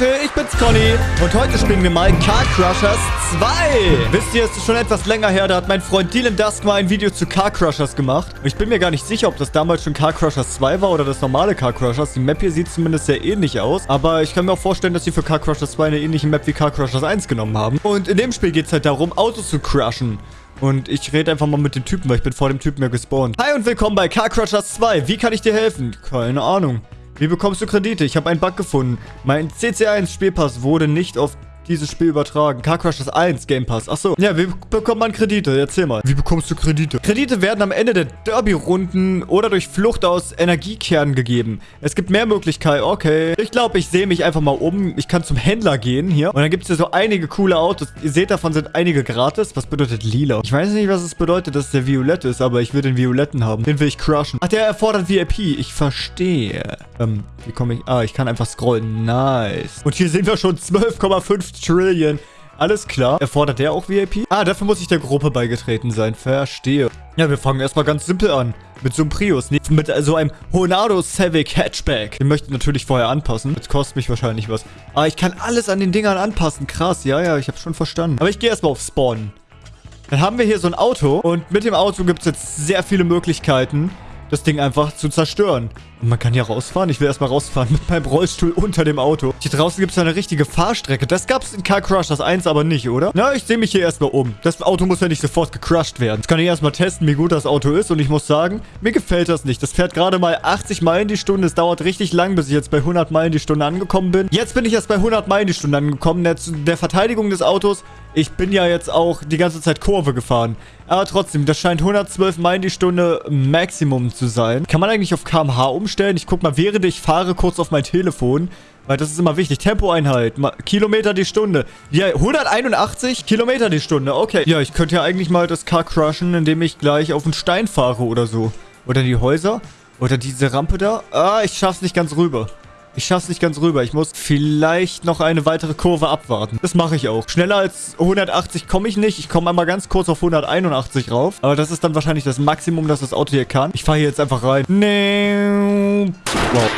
Leute, ich bin's Conny und heute spielen wir mal Car Crushers 2. Wisst ihr, es ist schon etwas länger her, da hat mein Freund Dylan Dusk mal ein Video zu Car Crushers gemacht. Und ich bin mir gar nicht sicher, ob das damals schon Car Crushers 2 war oder das normale Car Crushers. Die Map hier sieht zumindest sehr ähnlich aus, aber ich kann mir auch vorstellen, dass sie für Car Crushers 2 eine ähnliche Map wie Car Crushers 1 genommen haben. Und in dem Spiel geht es halt darum, Autos zu crushen. Und ich rede einfach mal mit dem Typen, weil ich bin vor dem Typen ja gespawnt. Hi und willkommen bei Car Crushers 2. Wie kann ich dir helfen? Keine Ahnung. Wie bekommst du Kredite? Ich habe einen Bug gefunden. Mein CC1 Spielpass wurde nicht auf dieses Spiel übertragen. Car Crushes 1 Game Pass. Achso. Ja, wie bekommt man Kredite? Erzähl mal. Wie bekommst du Kredite? Kredite werden am Ende der Derby-Runden oder durch Flucht aus Energiekernen gegeben. Es gibt mehr Möglichkeiten. Okay. Ich glaube, ich sehe mich einfach mal um. Ich kann zum Händler gehen hier. Und dann gibt es hier so einige coole Autos. Ihr seht, davon sind einige gratis. Was bedeutet lila? Ich weiß nicht, was es bedeutet, dass der violett ist, aber ich will den violetten haben. Den will ich crushen. Ach, der erfordert VIP. Ich verstehe. Ähm, wie komme ich... Ah, ich kann einfach scrollen. Nice. Und hier sehen wir schon 12,5 Trillion. Alles klar. Erfordert der auch VIP? Ah, dafür muss ich der Gruppe beigetreten sein. Verstehe. Ja, wir fangen erstmal ganz simpel an. Mit so einem Prius. Nicht mit so einem Honado Civic Hatchback. Den möchte ich natürlich vorher anpassen. Das kostet mich wahrscheinlich was. Ah, ich kann alles an den Dingern anpassen. Krass. Ja, ja, ich habe schon verstanden. Aber ich gehe erstmal auf Spawn. Dann haben wir hier so ein Auto. Und mit dem Auto gibt es jetzt sehr viele Möglichkeiten, das Ding einfach zu zerstören. Man kann hier rausfahren. Ich will erstmal rausfahren mit meinem Rollstuhl unter dem Auto. Hier draußen gibt es eine richtige Fahrstrecke. Das gab es in Car Crushers 1 aber nicht, oder? Na, ich sehe mich hier erstmal um. Das Auto muss ja nicht sofort gecrushed werden. Jetzt kann ich erstmal testen, wie gut das Auto ist. Und ich muss sagen, mir gefällt das nicht. Das fährt gerade mal 80 Meilen die Stunde. Es dauert richtig lang, bis ich jetzt bei 100 Meilen die Stunde angekommen bin. Jetzt bin ich erst bei 100 Meilen die Stunde angekommen. Der, der Verteidigung des Autos ich bin ja jetzt auch die ganze Zeit Kurve gefahren. Aber trotzdem, das scheint 112 Meilen die Stunde Maximum zu sein. Kann man eigentlich auf kmh umstellen? Ich guck mal, während ich fahre, kurz auf mein Telefon. Weil das ist immer wichtig. Tempoeinheit. Kilometer die Stunde. Ja, 181 Kilometer die Stunde. Okay. Ja, ich könnte ja eigentlich mal das Car crushen, indem ich gleich auf einen Stein fahre oder so. Oder die Häuser. Oder diese Rampe da. Ah, ich schaff's nicht ganz rüber. Ich schaff's nicht ganz rüber. Ich muss vielleicht noch eine weitere Kurve abwarten. Das mache ich auch. Schneller als 180 komme ich nicht. Ich komme einmal ganz kurz auf 181 rauf. Aber das ist dann wahrscheinlich das Maximum, das das Auto hier kann. Ich fahre hier jetzt einfach rein. Nee. Wow.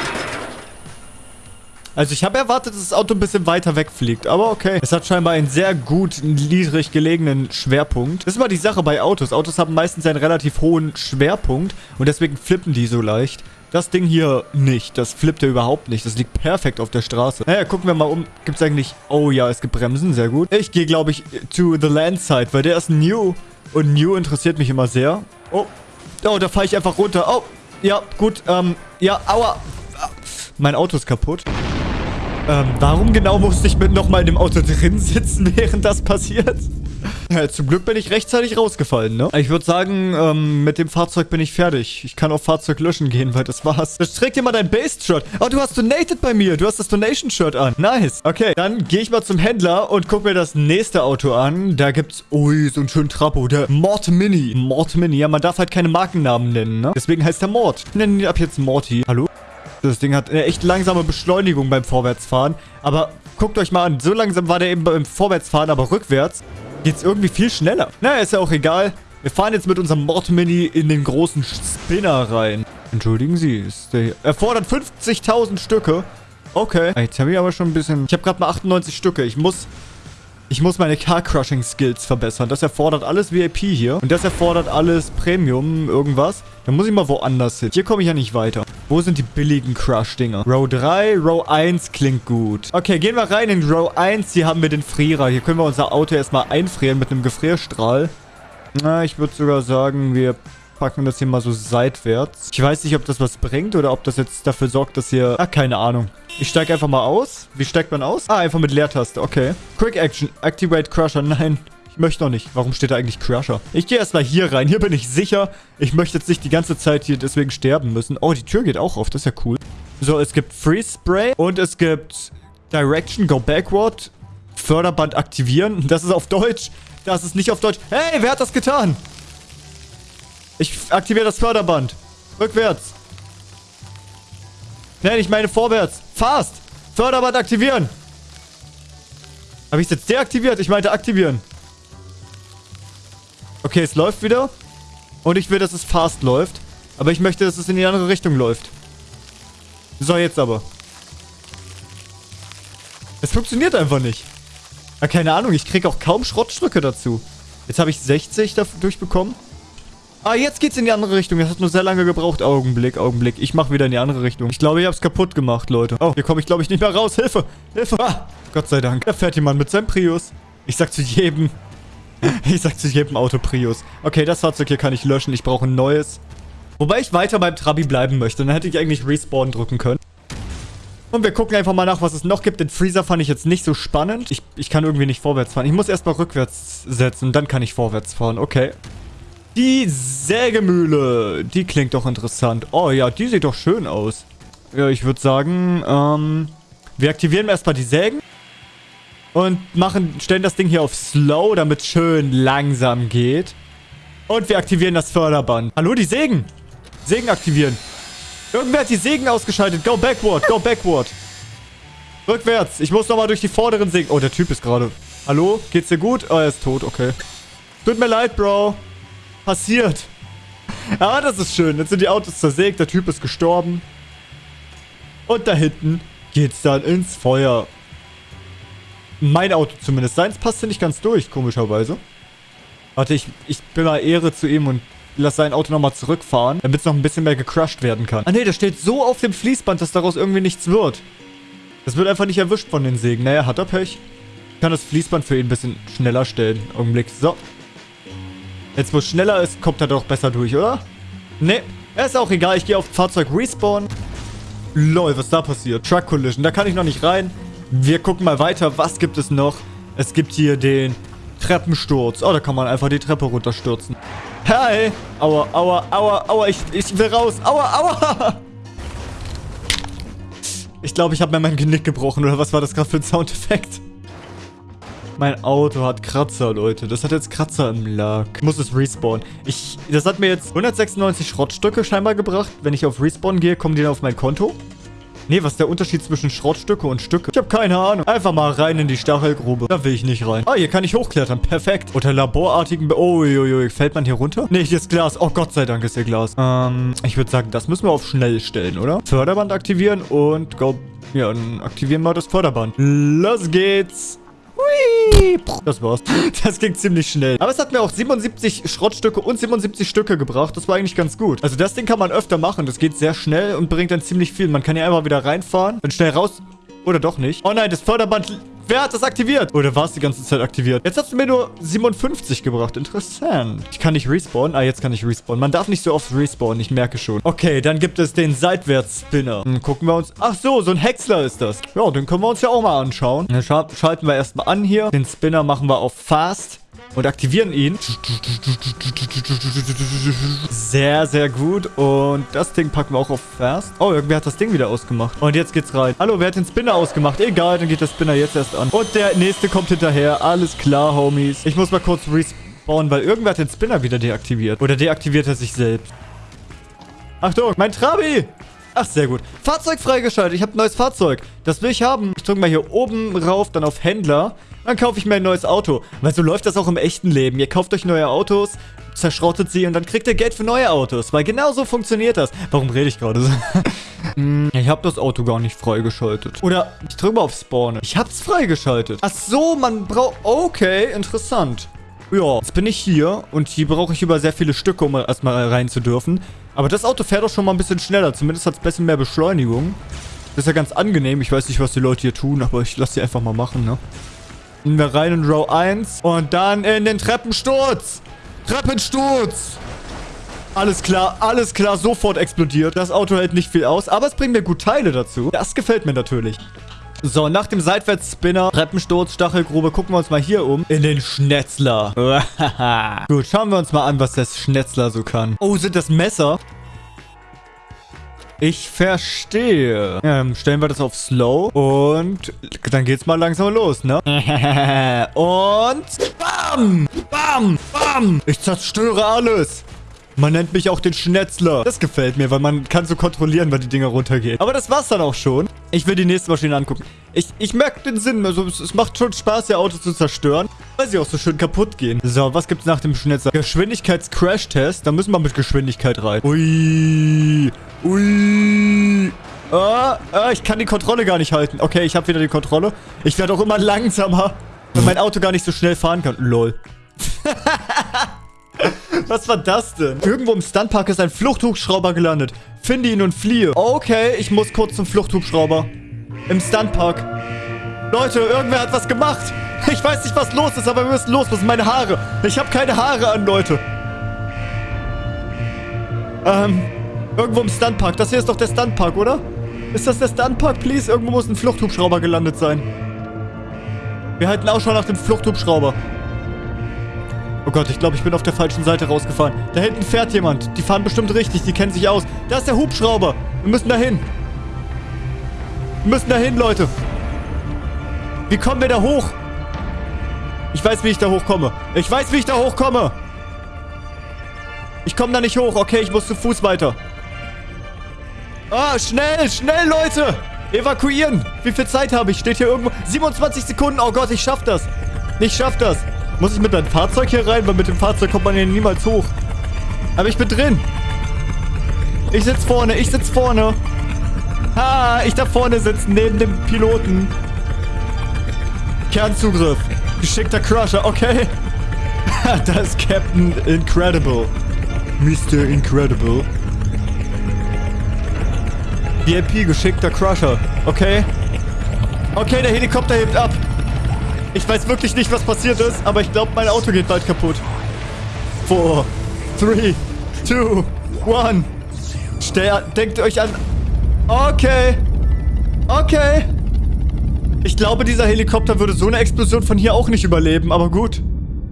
Also ich habe erwartet, dass das Auto ein bisschen weiter wegfliegt. Aber okay. Es hat scheinbar einen sehr gut niedrig gelegenen Schwerpunkt. Das ist mal die Sache bei Autos. Autos haben meistens einen relativ hohen Schwerpunkt. Und deswegen flippen die so leicht. Das Ding hier nicht. Das flippt ja überhaupt nicht. Das liegt perfekt auf der Straße. Naja, gucken wir mal um. Gibt es eigentlich... Oh ja, es gibt Bremsen. Sehr gut. Ich gehe, glaube ich, to the land side, weil der ist new. Und new interessiert mich immer sehr. Oh. Oh, da fahre ich einfach runter. Oh. Ja, gut. Ähm, ja, aua. Mein Auto ist kaputt. Ähm, warum genau musste ich mit nochmal in dem Auto drin sitzen, während das passiert? Ja, zum Glück bin ich rechtzeitig rausgefallen, ne? Ich würde sagen, ähm, mit dem Fahrzeug bin ich fertig. Ich kann auf Fahrzeug löschen gehen, weil das war's. Das trägt dir mal dein Base-Shirt. Oh, du hast donated bei mir. Du hast das Donation-Shirt an. Nice. Okay, dann gehe ich mal zum Händler und guck mir das nächste Auto an. Da gibt's, ui, so einen schönen Trapo. Der Mord Mini. Mord Mini. Ja, man darf halt keine Markennamen nennen, ne? Deswegen heißt der Mord. Ich nenne ihn ab jetzt Morty. Hallo? Das Ding hat eine echt langsame Beschleunigung beim Vorwärtsfahren. Aber guckt euch mal an. So langsam war der eben beim Vorwärtsfahren, aber rückwärts geht's irgendwie viel schneller. Naja, ist ja auch egal. Wir fahren jetzt mit unserem Mord-Mini in den großen Spinner rein. Entschuldigen Sie, ist der hier. Erfordert 50.000 Stücke. Okay. Jetzt habe ich aber schon ein bisschen... Ich habe gerade mal 98 Stücke. Ich muss... Ich muss meine Car-Crushing-Skills verbessern. Das erfordert alles VIP hier. Und das erfordert alles Premium, irgendwas. Dann muss ich mal woanders hin. Hier komme ich ja nicht weiter. Wo sind die billigen Crush-Dinger? Row 3, Row 1 klingt gut. Okay, gehen wir rein in Row 1. Hier haben wir den Frierer. Hier können wir unser Auto erstmal einfrieren mit einem Gefrierstrahl. Na, ich würde sogar sagen, wir packen das hier mal so seitwärts. Ich weiß nicht, ob das was bringt oder ob das jetzt dafür sorgt, dass hier... Ah, keine Ahnung. Ich steige einfach mal aus. Wie steigt man aus? Ah, einfach mit Leertaste. Okay. Quick Action. Activate Crusher. Nein. Ich möchte noch nicht. Warum steht da eigentlich Crusher? Ich gehe erstmal hier rein. Hier bin ich sicher. Ich möchte jetzt nicht die ganze Zeit hier deswegen sterben müssen. Oh, die Tür geht auch auf. Das ist ja cool. So, es gibt Freeze Spray und es gibt Direction, Go Backward, Förderband aktivieren. Das ist auf Deutsch. Das ist nicht auf Deutsch. Hey, wer hat das getan? Ich aktiviere das Förderband. Rückwärts. Nein, ich meine vorwärts. Fast. Förderband aktivieren. Habe ich es jetzt deaktiviert? Ich meinte aktivieren. Okay, es läuft wieder. Und ich will, dass es fast läuft. Aber ich möchte, dass es in die andere Richtung läuft. So, jetzt aber. Es funktioniert einfach nicht. Ja, keine Ahnung, ich kriege auch kaum Schrottstücke dazu. Jetzt habe ich 60 dadurch bekommen. Ah, jetzt geht's in die andere Richtung. Das hat nur sehr lange gebraucht. Augenblick, Augenblick. Ich mache wieder in die andere Richtung. Ich glaube, ich habe es kaputt gemacht, Leute. Oh, hier komme ich, glaube ich, nicht mehr raus. Hilfe! Hilfe! Ah, Gott sei Dank. Da fährt jemand mit seinem Prius. Ich sag zu jedem... Ich sag zu jedem Auto Prius. Okay, das Fahrzeug hier kann ich löschen. Ich brauche ein neues. Wobei ich weiter beim Trabi bleiben möchte. Dann hätte ich eigentlich Respawn drücken können. Und wir gucken einfach mal nach, was es noch gibt. Den Freezer fand ich jetzt nicht so spannend. Ich, ich kann irgendwie nicht vorwärts fahren. Ich muss erstmal rückwärts setzen. Dann kann ich vorwärts fahren. Okay. Die Sägemühle. Die klingt doch interessant. Oh ja, die sieht doch schön aus. Ja, ich würde sagen, ähm, wir aktivieren erstmal die Sägen. Und machen, stellen das Ding hier auf Slow, damit es schön langsam geht. Und wir aktivieren das Förderband. Hallo, die Sägen. Sägen aktivieren. Irgendwer hat die Sägen ausgeschaltet. Go backward, go backward. Rückwärts. Ich muss nochmal durch die vorderen Sägen. Oh, der Typ ist gerade. Hallo? Geht's dir gut? Oh, er ist tot, okay. Tut mir leid, Bro. Passiert. Aber das ist schön. Jetzt sind die Autos zersägt. Der Typ ist gestorben. Und da hinten geht's dann ins Feuer. Mein Auto zumindest. Seins passte nicht ganz durch, komischerweise. Warte, ich, ich bin mal Ehre zu ihm und lass sein Auto nochmal zurückfahren, damit es noch ein bisschen mehr gecrushed werden kann. Ah ne, das steht so auf dem Fließband, dass daraus irgendwie nichts wird. Das wird einfach nicht erwischt von den Sägen. Naja, hat er Pech. Ich kann das Fließband für ihn ein bisschen schneller stellen. Augenblick. So. Jetzt, wo es schneller ist, kommt er doch besser durch, oder? Ne, ist auch egal. Ich gehe auf Fahrzeug Respawn. Lol, was da passiert? Truck Collision. Da kann ich noch nicht rein. Wir gucken mal weiter. Was gibt es noch? Es gibt hier den Treppensturz. Oh, da kann man einfach die Treppe runterstürzen. Hi. Aua, aua, aua, aua. Ich, ich will raus. Aua, aua. Ich glaube, ich habe mir mein Genick gebrochen. Oder was war das gerade für ein Soundeffekt? Mein Auto hat Kratzer, Leute. Das hat jetzt Kratzer im Lack. Ich muss es respawnen. Ich, das hat mir jetzt 196 Schrottstücke scheinbar gebracht. Wenn ich auf Respawn gehe, kommen die dann auf mein Konto. Nee, was ist der Unterschied zwischen Schrottstücke und Stücke? Ich habe keine Ahnung. Einfach mal rein in die Stachelgrube. Da will ich nicht rein. Ah, hier kann ich hochklettern. Perfekt. Unter laborartigen... Be oh, jo, jo. Fällt man hier runter? Nee, hier ist Glas. Oh, Gott sei Dank ist hier Glas. Ähm, ich würde sagen, das müssen wir auf schnell stellen, oder? Förderband aktivieren und go... Ja, dann aktivieren wir das Förderband. Los geht's. Hui. Das war's. Das ging ziemlich schnell. Aber es hat mir auch 77 Schrottstücke und 77 Stücke gebracht. Das war eigentlich ganz gut. Also das Ding kann man öfter machen. Das geht sehr schnell und bringt dann ziemlich viel. Man kann ja einfach wieder reinfahren, dann schnell raus... Oder doch nicht. Oh nein, das Förderband Wer hat das aktiviert? Oder war es die ganze Zeit aktiviert? Jetzt hast du mir nur 57 gebracht. Interessant. Ich kann nicht respawnen. Ah, jetzt kann ich respawnen. Man darf nicht so oft respawnen. Ich merke schon. Okay, dann gibt es den Seitwärts-Spinner. Hm, gucken wir uns... Ach so, so ein Häcksler ist das. Ja, den können wir uns ja auch mal anschauen. Dann schalten wir erstmal an hier. Den Spinner machen wir auf Fast und aktivieren ihn. Sehr, sehr gut. Und das Ding packen wir auch auf Fast. Oh, irgendwer hat das Ding wieder ausgemacht. Und jetzt geht's rein. Hallo, wer hat den Spinner ausgemacht? Egal, dann geht der Spinner jetzt erst an. Und der nächste kommt hinterher. Alles klar, Homies. Ich muss mal kurz respawnen, weil irgendwer hat den Spinner wieder deaktiviert. Oder deaktiviert er sich selbst. Achtung, mein Trabi! Ach, sehr gut. Fahrzeug freigeschaltet. Ich habe ein neues Fahrzeug. Das will ich haben. Ich drücke mal hier oben rauf, dann auf Händler. Dann kaufe ich mir ein neues Auto. Weil so läuft das auch im echten Leben. Ihr kauft euch neue Autos, zerschrottet sie und dann kriegt ihr Geld für neue Autos. Weil genau so funktioniert das. Warum rede ich gerade so? Hm, ich habe das Auto gar nicht freigeschaltet. Oder ich drücke mal auf Spawn. Ich habe es freigeschaltet. Ach so, man braucht... Okay, interessant. Ja, jetzt bin ich hier und hier brauche ich über sehr viele Stücke, um erstmal rein zu dürfen. Aber das Auto fährt auch schon mal ein bisschen schneller. Zumindest hat es ein bisschen mehr Beschleunigung. Das ist ja ganz angenehm. Ich weiß nicht, was die Leute hier tun, aber ich lasse sie einfach mal machen, ne? Gehen wir rein in Row 1 und dann in den Treppensturz. Treppensturz. Alles klar, alles klar, sofort explodiert. Das Auto hält nicht viel aus, aber es bringt mir gut Teile dazu. Das gefällt mir natürlich. So, nach dem Seitwärtsspinner, Treppensturz, Stachelgrube, gucken wir uns mal hier um. In den Schnetzler. Gut, schauen wir uns mal an, was das Schnetzler so kann. Oh, sind das Messer? Ich verstehe. Ähm, stellen wir das auf Slow. Und dann geht's mal langsam los, ne? und bam! Bam! Bam! Ich zerstöre alles. Man nennt mich auch den Schnetzler. Das gefällt mir, weil man kann so kontrollieren, wann die Dinger runtergehen. Aber das war's dann auch schon. Ich will die nächste Maschine angucken. Ich, ich merke den Sinn. Also, es, es, macht schon Spaß, ihr Auto zu zerstören, weil sie auch so schön kaputt gehen. So, was gibt's nach dem Schnetzler? Geschwindigkeits-Crash-Test. Da müssen wir mit Geschwindigkeit rein. Ui. Ui. Oh, oh, ich kann die Kontrolle gar nicht halten. Okay, ich habe wieder die Kontrolle. Ich werde auch immer langsamer, wenn mein Auto gar nicht so schnell fahren kann. Lol. Was war das denn? Irgendwo im Stuntpark ist ein Fluchthubschrauber gelandet. Finde ihn und fliehe. Okay, ich muss kurz zum Fluchthubschrauber. Im Stuntpark. Leute, irgendwer hat was gemacht. Ich weiß nicht, was los ist, aber wir müssen los. Wo sind meine Haare? Ich habe keine Haare an, Leute. Ähm, irgendwo im Stuntpark. Das hier ist doch der Stuntpark, oder? Ist das der Stuntpark, please? Irgendwo muss ein Fluchthubschrauber gelandet sein. Wir halten Ausschau nach dem Fluchthubschrauber. Oh Gott, ich glaube, ich bin auf der falschen Seite rausgefahren. Da hinten fährt jemand. Die fahren bestimmt richtig. Die kennen sich aus. Da ist der Hubschrauber. Wir müssen da hin. Wir müssen da hin, Leute. Wie kommen wir da hoch? Ich weiß, wie ich da hochkomme. Ich weiß, wie ich da hochkomme. Ich komme da nicht hoch. Okay, ich muss zu Fuß weiter. Ah, schnell, schnell, Leute. Evakuieren. Wie viel Zeit habe ich? Steht hier irgendwo. 27 Sekunden. Oh Gott, ich schaff das. Ich schaff das. Muss ich mit meinem Fahrzeug hier rein? Weil mit dem Fahrzeug kommt man hier niemals hoch. Aber ich bin drin. Ich sitze vorne. Ich sitze vorne. Ha, ich da vorne sitzen, neben dem Piloten. Kernzugriff. Geschickter Crusher. Okay. da ist Captain Incredible. Mr. Incredible. VIP, geschickter Crusher. Okay. Okay, der Helikopter hebt ab. Ich weiß wirklich nicht, was passiert ist, aber ich glaube, mein Auto geht bald kaputt. 4, 3, 2, 1. Stell, denkt euch an... Okay. Okay. Ich glaube, dieser Helikopter würde so eine Explosion von hier auch nicht überleben, aber gut.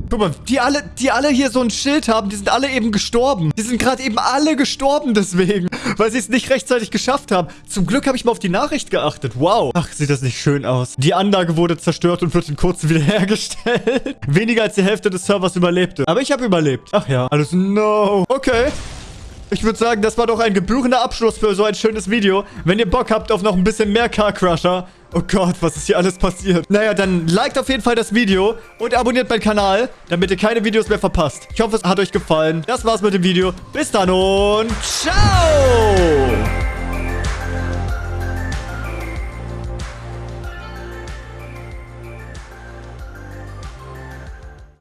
Guck mal, die alle, die alle hier so ein Schild haben, die sind alle eben gestorben. Die sind gerade eben alle gestorben deswegen, weil sie es nicht rechtzeitig geschafft haben. Zum Glück habe ich mal auf die Nachricht geachtet. Wow. Ach, sieht das nicht schön aus. Die Anlage wurde zerstört und wird in kurzem wiederhergestellt. Weniger als die Hälfte des Servers überlebte. Aber ich habe überlebt. Ach ja. Alles no. Okay. Ich würde sagen, das war doch ein gebührender Abschluss für so ein schönes Video. Wenn ihr Bock habt auf noch ein bisschen mehr Car Crusher. Oh Gott, was ist hier alles passiert? Naja, dann liked auf jeden Fall das Video und abonniert meinen Kanal, damit ihr keine Videos mehr verpasst. Ich hoffe, es hat euch gefallen. Das war's mit dem Video. Bis dann und ciao!